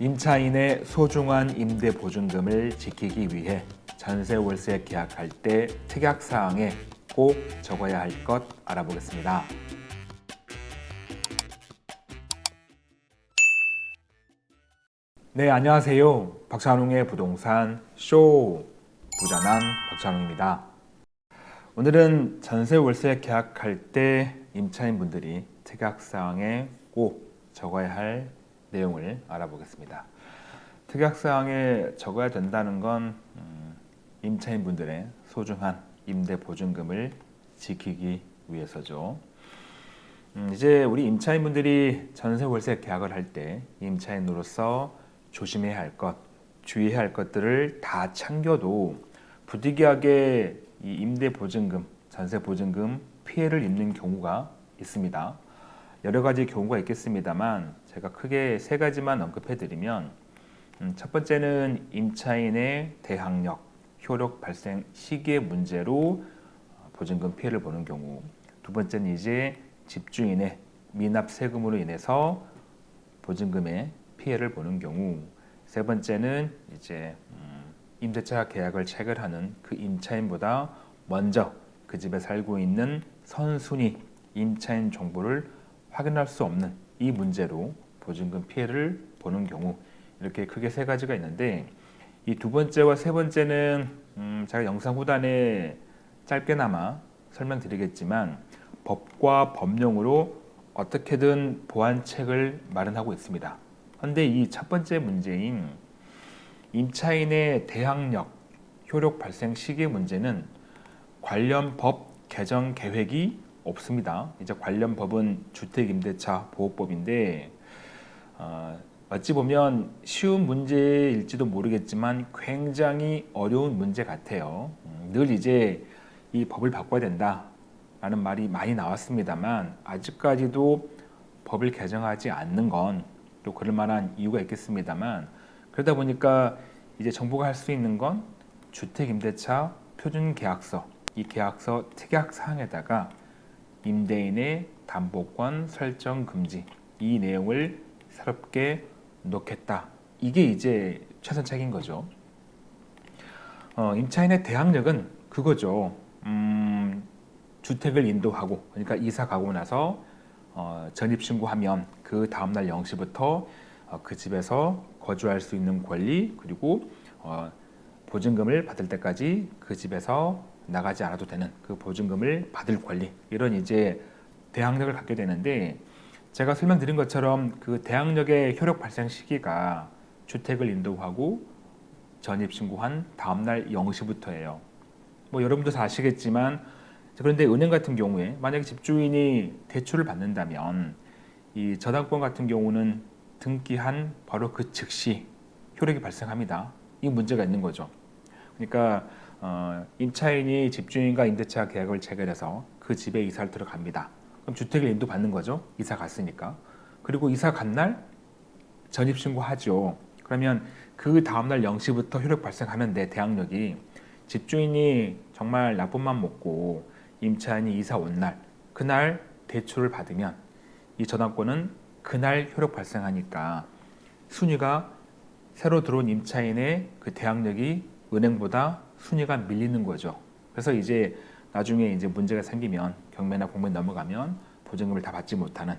임차인의 소중한 임대 보증금을 지키기 위해 전세 월세 계약할 때 특약 사항에 꼭 적어야 할 것 알아보겠습니다. 네, 안녕하세요. 박찬웅의 부동산 쇼 부자남 박찬웅입니다. 오늘은 전세 월세 계약할 때 임차인분들이 특약 사항에 꼭 적어야 할 내용을 알아보겠습니다. 특약사항에 적어야 된다는 건 음, 임차인분들의 소중한 임대 보증금을 지키기 위해서죠. 음, 이제 우리 임차인분들이 전세 월세 계약을 할 때 임차인으로서 조심해야 할 것, 주의해야 할 것들을 다 챙겨도 부득이하게 이 임대 보증금, 전세 보증금 피해를 입는 경우가 있습니다. 여러 가지 경우가 있겠습니다만 제가 크게 세 가지만 언급해 드리면 음, 첫 번째는 임차인의 대항력, 효력 발생 시기의 문제로 어, 보증금 피해를 보는 경우 두 번째는 이제 집주인의 미납 세금으로 인해서 보증금의 피해를 보는 경우 세 번째는 이제 음, 임대차 계약을 체결하는 그 임차인보다 먼저 그 집에 살고 있는 선순위 임차인 정보를 확인할 수 없는 이 문제로 보증금 피해를 보는 경우 이렇게 크게 세 가지가 있는데 이 두 번째와 세 번째는 음 제가 영상 후단에 짧게나마 설명드리겠지만 법과 법령으로 어떻게든 보완책을 마련하고 있습니다. 그런데 이 첫 번째 문제인 임차인의 대항력, 효력 발생 시기 문제는 관련 법 개정 계획이 없습니다. 이제 관련 법은 주택임대차 보호법인데 어, 어찌 보면 쉬운 문제일지도 모르겠지만 굉장히 어려운 문제 같아요. 음, 늘 이제 이 법을 바꿔야 된다라는 말이 많이 나왔습니다만 아직까지도 법을 개정하지 않는 건 또 그럴 만한 이유가 있겠습니다만 그러다 보니까 이제 정부가 할 수 있는 건 주택임대차 표준계약서 이 계약서 특약 사항에다가 임대인의 담보권 설정 금지 이 내용을 새롭게 놓겠다. 이게 이제 최선책인 거죠. 어, 임차인의 대항력은 그거죠. 음, 주택을 인도하고 그러니까 이사 가고 나서 어, 전입신고하면 그 다음날 0시부터 어, 그 집에서 거주할 수 있는 권리 그리고 어, 보증금을 받을 때까지 그 집에서 나가지 않아도 되는 그 보증금을 받을 권리 이런 이제 대항력을 갖게 되는데 제가 설명드린 것처럼 그 대항력의 효력 발생 시기가 주택을 인도하고 전입신고한 다음날 0시부터예요. 뭐 여러분도 다 아시겠지만 그런데 은행 같은 경우에 만약에 집주인이 대출을 받는다면 이 저당권 같은 경우는 등기한 바로 그 즉시 효력이 발생합니다. 이 문제가 있는 거죠. 그러니까 어, 임차인이 집주인과 임대차 계약을 체결해서 그 집에 이사를 들어갑니다. 그럼 주택을 인도받는 거죠. 이사 갔으니까. 그리고 이사 간 날 전입신고하죠. 그러면 그 다음날 0시부터 효력 발생하면 내 대항력이 집주인이 정말 나쁜 맘 먹고 임차인이 이사 온 날 그날 대출을 받으면 이 저당권은 그날 효력 발생하니까 순위가 새로 들어온 임차인의 그 대항력이 은행보다 순위가 밀리는 거죠. 그래서 이제 나중에 이제 문제가 생기면 경매나 공매 넘어가면 보증금을 다 받지 못하는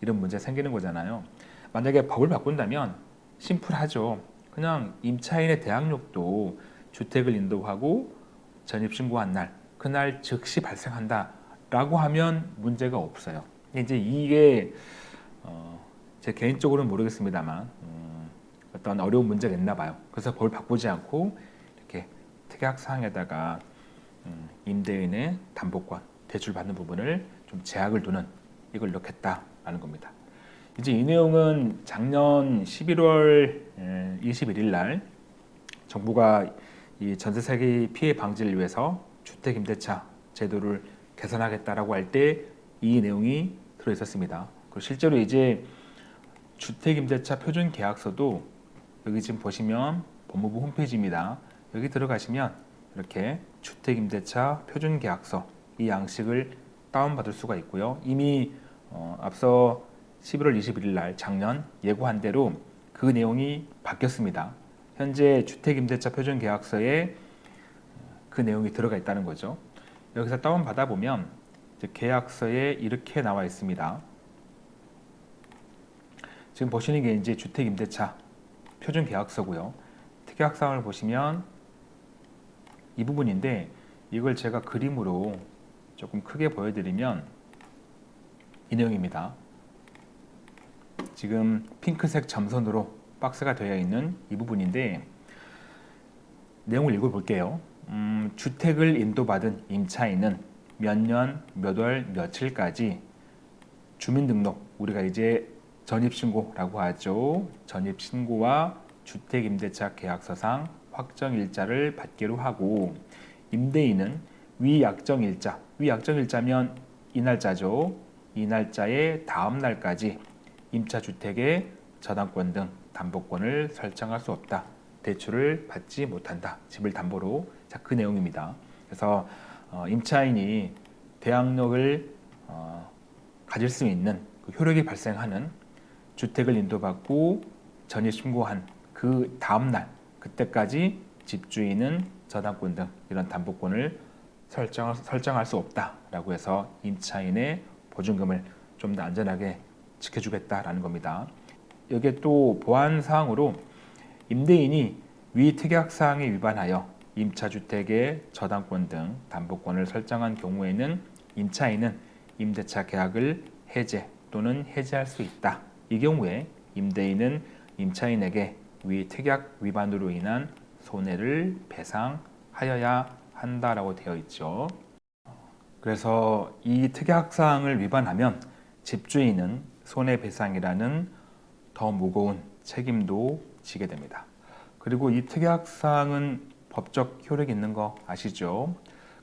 이런 문제가 생기는 거잖아요. 만약에 법을 바꾼다면 심플하죠. 그냥 임차인의 대항력도 주택을 인도하고 전입신고한 날 그날 즉시 발생한다 라고 하면 문제가 없어요. 이제 이게 어, 제 개인적으로는 모르겠습니다만 음, 어떤 어려운 문제가 있나 봐요. 그래서 법을 바꾸지 않고 특약 사항에다가 음, 임대인의 담보권 대출 받는 부분을 좀 제약을 두는 이걸 넣겠다라는 겁니다. 이제 이 내용은 작년 11월 21일 날 정부가 이 전세 사기 피해 방지를 위해서 주택 임대차 제도를 개선하겠다라고 할 때 이 내용이 들어 있었습니다. 그리고 실제로 이제 주택 임대차 표준 계약서도 여기 지금 보시면 법무부 홈페이지입니다. 여기 들어가시면 이렇게 주택임대차 표준계약서 이 양식을 다운받을 수가 있고요. 이미 어, 앞서 11월 21일 날 작년 예고한 대로 그 내용이 바뀌었습니다. 현재 주택임대차 표준계약서에 그 내용이 들어가 있다는 거죠. 여기서 다운 받아 보면 계약서에 이렇게 나와 있습니다. 지금 보시는 게 이제 주택임대차 표준계약서고요. 특약사항을 보시면 이 부분인데 이걸 제가 그림으로 조금 크게 보여드리면 이 내용입니다. 지금 핑크색 점선으로 박스가 되어 있는 이 부분인데 내용을 읽어볼게요. 음, 주택을 인도받은 임차인은 몇 년, 몇 월, 며칠까지 주민등록, 우리가 이제 전입신고라고 하죠. 전입신고와 주택임대차 계약서상 확정 일자를 받기로 하고 임대인은 위약정 일자, 위약정 일자면 이 날짜죠. 이 날짜의 다음 날까지 임차주택의 저당권 등 담보권을 설정할 수 없다. 대출을 받지 못한다. 집을 담보로. 자, 그 내용입니다. 그래서 어, 임차인이 대항력을 어, 가질 수 있는 그 효력이 발생하는 주택을 인도받고 전입 신고한 그 다음 날 그때까지 집주인은 저당권 등 이런 담보권을 설정, 설정할 수 없다라고 해서 임차인의 보증금을 좀 더 안전하게 지켜주겠다라는 겁니다. 여기에 또 보안 사항으로 임대인이 위 특약 사항에 위반하여 임차주택의 저당권 등 담보권을 설정한 경우에는 임차인은 임대차 계약을 해제 또는 해지할 수 있다. 이 경우에 임대인은 임차인에게 위 특약 위반으로 인한 손해를 배상하여야 한다라고 되어 있죠. 그래서 이 특약사항을 위반하면 집주인은 손해배상이라는 더 무거운 책임도 지게 됩니다. 그리고 이 특약사항은 법적 효력이 있는 거 아시죠?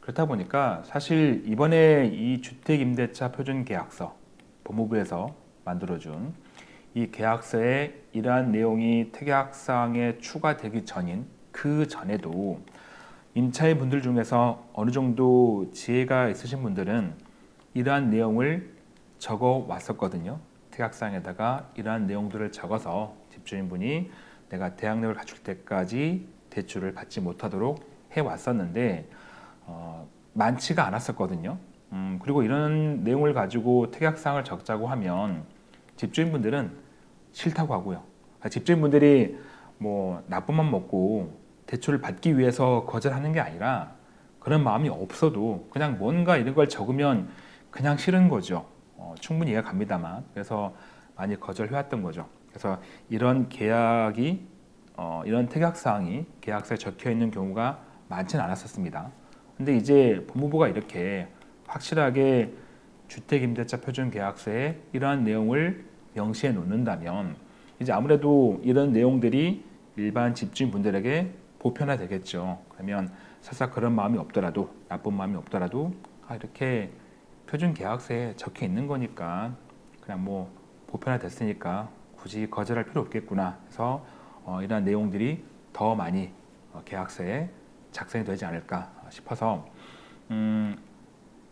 그렇다 보니까 사실 이번에 이 주택임대차 표준계약서 법무부에서 만들어준 이 계약서에 이러한 내용이 특약사항에 추가되기 전인 그 전에도 임차인 분들 중에서 어느 정도 지혜가 있으신 분들은 이러한 내용을 적어 왔었거든요. 특약사항에다가 이러한 내용들을 적어서 집주인분이 내가 대학력을 갖출 때까지 대출을 받지 못하도록 해왔었는데 어, 많지가 않았었거든요. 음, 그리고 이런 내용을 가지고 특약사항을 적자고 하면 집주인분들은 싫다고 하고요. 아, 집주인분들이 뭐 나쁜 맘 먹고 대출을 받기 위해서 거절하는 게 아니라 그런 마음이 없어도 그냥 뭔가 이런 걸 적으면 그냥 싫은 거죠. 어, 충분히 이해가 갑니다만 그래서 많이 거절해왔던 거죠. 그래서 이런 계약이 어, 이런 특약사항이 계약서에 적혀 있는 경우가 많지는 않았었습니다. 근데 이제 법무부가 이렇게 확실하게 주택임대차 표준계약서에 이러한 내용을 명시해 놓는다면 이제 아무래도 이런 내용들이 일반 집주인분들에게 보편화 되겠죠. 그러면 설사 그런 마음이 없더라도 나쁜 마음이 없더라도 아, 이렇게 표준 계약서에 적혀 있는 거니까 그냥 뭐 보편화 됐으니까 굳이 거절할 필요 없겠구나 해서 어, 이러한 내용들이 더 많이 어, 계약서에 작성이 되지 않을까 싶어서 음,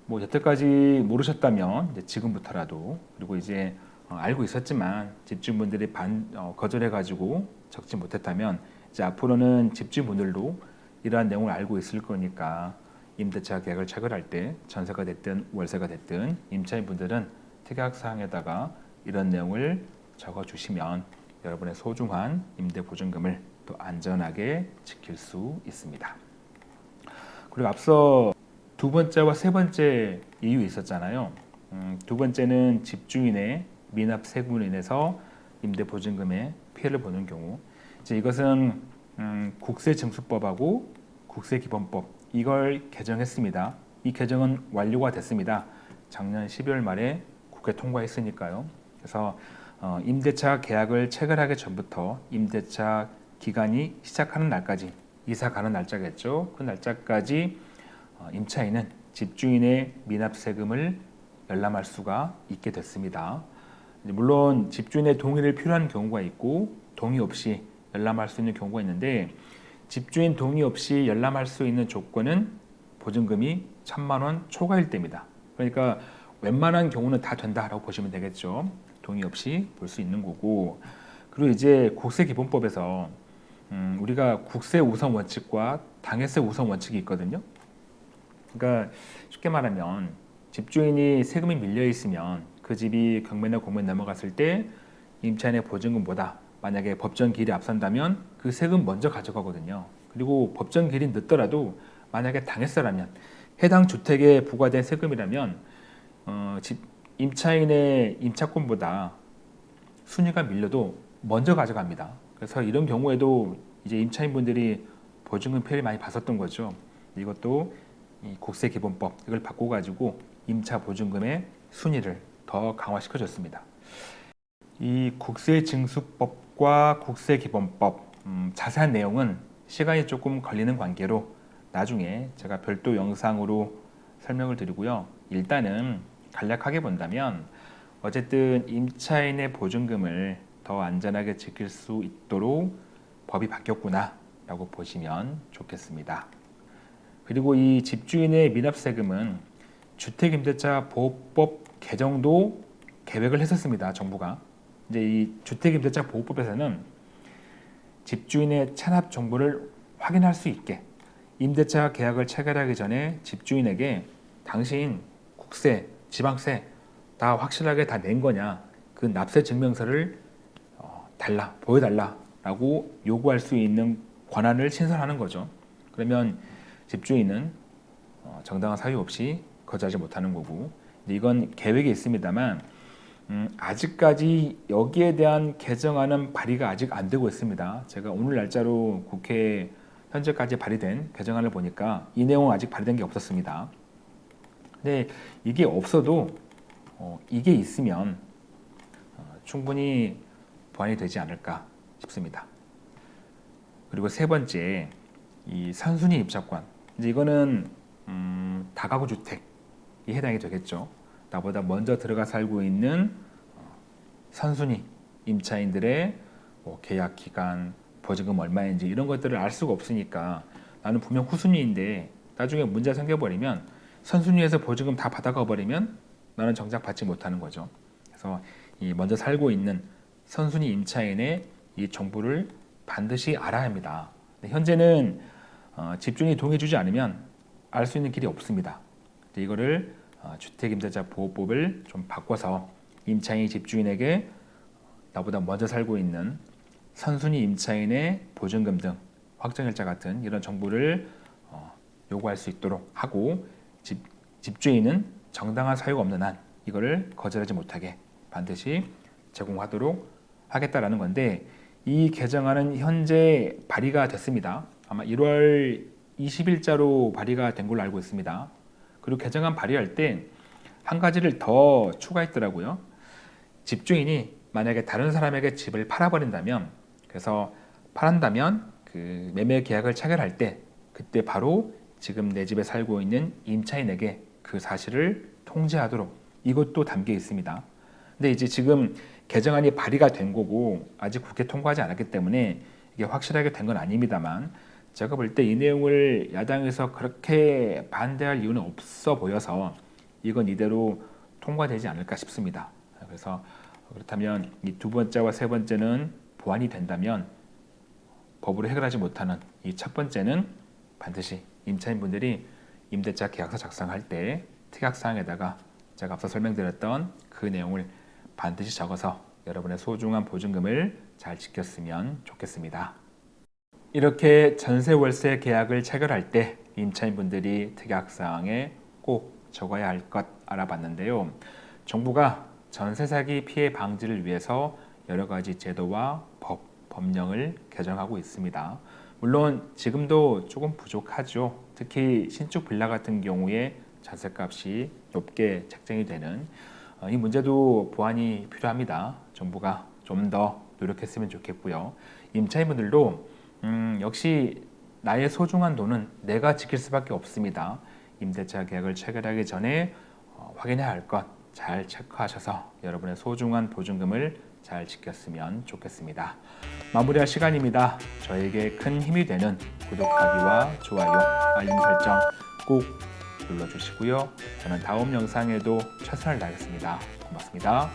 뭐 여태까지 모르셨다면 이제 지금부터라도 그리고 이제 어, 알고 있었지만 집주분들이 반 어, 거절해 가지고 적지 못했다면 이제 앞으로는 집주분들도 이러한 내용을 알고 있을 거니까 임대차 계약을 체결할 때 전세가 됐든 월세가 됐든 임차인분들은 특약사항에다가 이런 내용을 적어주시면 여러분의 소중한 임대보증금을 또 안전하게 지킬 수 있습니다. 그리고 앞서 두 번째와 세 번째 이유 있었잖아요. 음, 두 번째는 집주인의 미납 세금으로 인해서 임대 보증금에 피해를 보는 경우 이제 이것은 음, 국세증수법하고 국세기본법 이걸 개정했습니다. 이 개정은 완료가 됐습니다. 작년 12월 말에 국회 통과했으니까요. 그래서 어, 임대차 계약을 체결하기 전부터 임대차 기간이 시작하는 날까지 이사 가는 날짜겠죠. 그 날짜까지 어, 임차인은 집주인의 미납 세금을 열람할 수가 있게 됐습니다. 물론 집주인의 동의를 필요한 경우가 있고 동의 없이 열람할 수 있는 경우가 있는데 집주인 동의 없이 열람할 수 있는 조건은 보증금이 천만 원 초과일 때입니다. 그러니까 웬만한 경우는 다 된다라고 보시면 되겠죠. 동의 없이 볼 수 있는 거고 그리고 이제 국세기본법에서 음, 우리가 국세 우선 원칙과 당해세 우선 원칙이 있거든요. 그러니까 쉽게 말하면 집주인이 세금이 밀려 있으면 그 집이 경매나 공매 넘어갔을 때 임차인의 보증금보다 만약에 법정 기일이 앞선다면 그 세금 먼저 가져가거든요. 그리고 법정 기일이 늦더라도 만약에 당했어라면 해당 주택에 부과된 세금이라면 어, 집 임차인의 임차권보다 순위가 밀려도 먼저 가져갑니다. 그래서 이런 경우에도 이제 임차인분들이 보증금 피해를 많이 봤었던 거죠. 이것도 이 국세기본법 이걸 바꿔 가지고 임차 보증금의 순위를 더 강화시켜줬습니다. 이 국세징수법과 국세기본법 음, 자세한 내용은 시간이 조금 걸리는 관계로 나중에 제가 별도 영상으로 설명을 드리고요. 일단은 간략하게 본다면 어쨌든 임차인의 보증금을 더 안전하게 지킬 수 있도록 법이 바뀌었구나 라고 보시면 좋겠습니다. 그리고 이 집주인의 미납세금은 주택임대차 보호법 개정도 계획을 했었습니다. 정부가. 이제 이 주택임대차 보호법에서는 집주인의 체납 정보를 확인할 수 있게 임대차 계약을 체결하기 전에 집주인에게 당신 국세, 지방세 다 확실하게 다 낸 거냐 그 납세 증명서를 어, 달라 보여달라 라고 요구할 수 있는 권한을 신설하는 거죠. 그러면 집주인은 어, 정당한 사유 없이 거주하지 못하는 거고 이건 계획에 있습니다만 음, 아직까지 여기에 대한 개정안은 발의가 아직 안 되고 있습니다. 제가 오늘 날짜로 국회 현재까지 발의된 개정안을 보니까 이 내용은 아직 발의된 게 없었습니다. 근데 이게 없어도 어, 이게 있으면 어, 충분히 보완이 되지 않을까 싶습니다. 그리고 세 번째 이 산순위 입자권 이제 이거는 음, 다가구 주택이 해당이 되겠죠. 나보다 먼저 들어가 살고 있는 어, 선순위 임차인들의 뭐 계약 기간, 보증금 얼마인지 이런 것들을 알 수가 없으니까 나는 분명 후순위인데 나중에 문제 생겨버리면 선순위에서 보증금 다 받아가 버리면 나는 정작 받지 못하는 거죠. 그래서 이 먼저 살고 있는 선순위 임차인의 이 정보를 반드시 알아야 합니다. 현재는 어, 집주인이 동의해주지 않으면 알 수 있는 길이 없습니다. 이거를 어, 주택임대차 보호법을 좀 바꿔서 임차인이 집주인에게 나보다 먼저 살고 있는 선순위 임차인의 보증금 등 확정일자 같은 이런 정보를 어, 요구할 수 있도록 하고 집, 집주인은 정당한 사유가 없는 한 이거를 거절하지 못하게 반드시 제공하도록 하겠다라는 건데 이 개정안은 현재 발의가 됐습니다. 아마 1월 20일자로 발의가 된 걸로 알고 있습니다. 그리고 개정안 발의할 때 한 가지를 더 추가했더라고요. 집주인이 만약에 다른 사람에게 집을 팔아버린다면 그래서 팔한다면 그 매매 계약을 체결할 때 그때 바로 지금 내 집에 살고 있는 임차인에게 그 사실을 통지하도록 이것도 담겨 있습니다. 근데 이제 지금 개정안이 발의가 된 거고 아직 국회 통과하지 않았기 때문에 이게 확실하게 된 건 아닙니다만 제가 볼 때 이 내용을 야당에서 그렇게 반대할 이유는 없어 보여서 이건 이대로 통과되지 않을까 싶습니다. 그래서 그렇다면 이 두 번째와 세 번째는 보완이 된다면 법으로 해결하지 못하는 이 첫 번째는 반드시 임차인분들이 임대차 계약서 작성할 때 특약사항에다가 제가 앞서 설명드렸던 그 내용을 반드시 적어서 여러분의 소중한 보증금을 잘 지켰으면 좋겠습니다. 이렇게 전세 월세 계약을 체결할 때 임차인분들이 특약사항에 꼭 적어야 할 것 알아봤는데요. 정부가 전세 사기 피해 방지를 위해서 여러 가지 제도와 법, 법령을 개정하고 있습니다. 물론 지금도 조금 부족하죠. 특히 신축 빌라 같은 경우에 전세값이 높게 책정이 되는 어, 이 문제도 보완이 필요합니다. 정부가 좀 더 노력했으면 좋겠고요. 임차인분들도 음, 역시 나의 소중한 돈은 내가 지킬 수밖에 없습니다. 임대차 계약을 체결하기 전에 어, 확인해야 할 것 잘 체크하셔서 여러분의 소중한 보증금을 잘 지켰으면 좋겠습니다. 마무리할 시간입니다. 저에게 큰 힘이 되는 구독하기와 좋아요, 알림 설정 꼭 눌러주시고요. 저는 다음 영상에도 최선을 다하겠습니다. 고맙습니다.